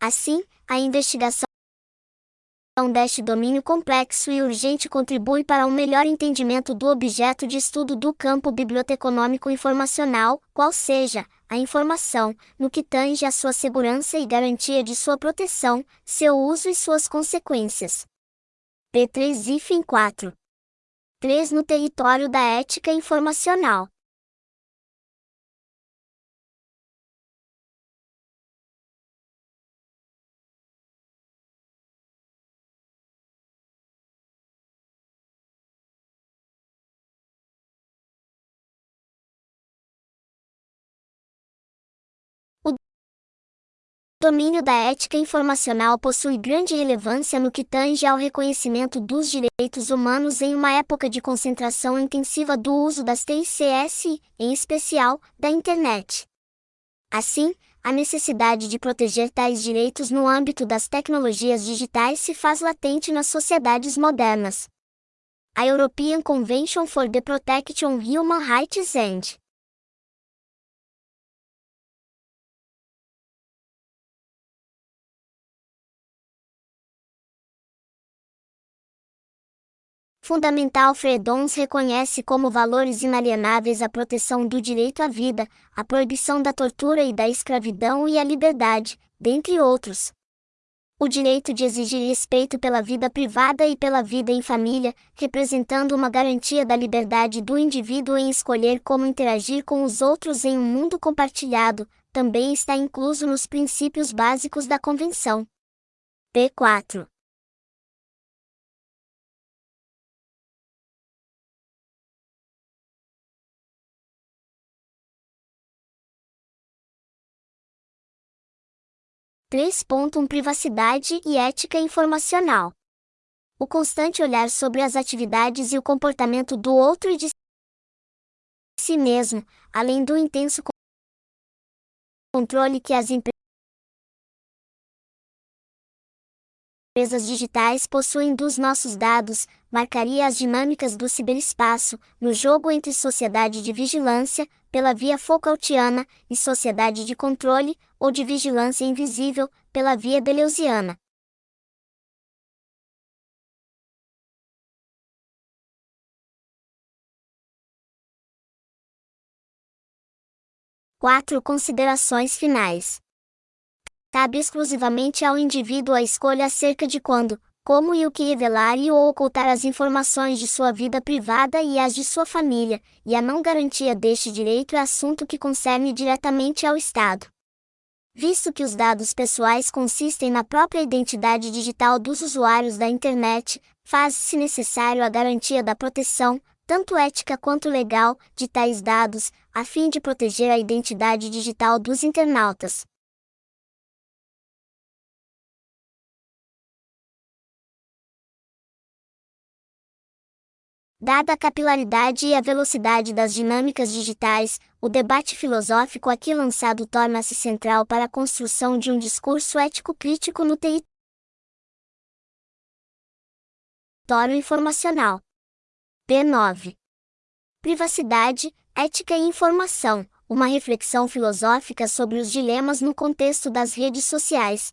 Assim, a investigação deste domínio complexo e urgente contribui para um melhor entendimento do objeto de estudo do campo biblioteconômico informacional, qual seja, a informação, no que tange à sua segurança e garantia de sua proteção, seu uso e suas consequências. P3 4 3 No território da ética informacional. Domínio da ética informacional possui grande relevância no que tange ao reconhecimento dos direitos humanos em uma época de concentração intensiva do uso das TICS, em especial, da Internet. Assim, a necessidade de proteger tais direitos no âmbito das tecnologias digitais se faz latente nas sociedades modernas. A European Convention for the Protection of Human Rights and Fundamental Fredons reconhece como valores inalienáveis a proteção do direito à vida, a proibição da tortura e da escravidão e a liberdade, dentre outros. O direito de exigir respeito pela vida privada e pela vida em família, representando uma garantia da liberdade do indivíduo em escolher como interagir com os outros em um mundo compartilhado, também está incluso nos princípios básicos da Convenção. P4 3.1 Privacidade e ética informacional. O constante olhar sobre as atividades e o comportamento do outro e de si mesmo, além do intenso controle que as empresas digitais possuem dos nossos dados, marcaria as dinâmicas do ciberespaço, no jogo entre sociedade de vigilância, pela via Foucaultiana, e sociedade de controle, ou de vigilância invisível, pela via Deleuziana. Quatro considerações finais. Cabe exclusivamente ao indivíduo a escolha acerca de quando, como e o que revelar e ou ocultar as informações de sua vida privada e as de sua família, e a não garantia deste direito é assunto que concerne diretamente ao Estado. Visto que os dados pessoais consistem na própria identidade digital dos usuários da internet, faz-se necessário a garantia da proteção, tanto ética quanto legal, de tais dados, a fim de proteger a identidade digital dos internautas. Dada a capilaridade e a velocidade das dinâmicas digitais, o debate filosófico aqui lançado torna-se central para a construção de um discurso ético crítico no território informacional. P9. Privacidade, ética e informação, uma reflexão filosófica sobre os dilemas no contexto das redes sociais.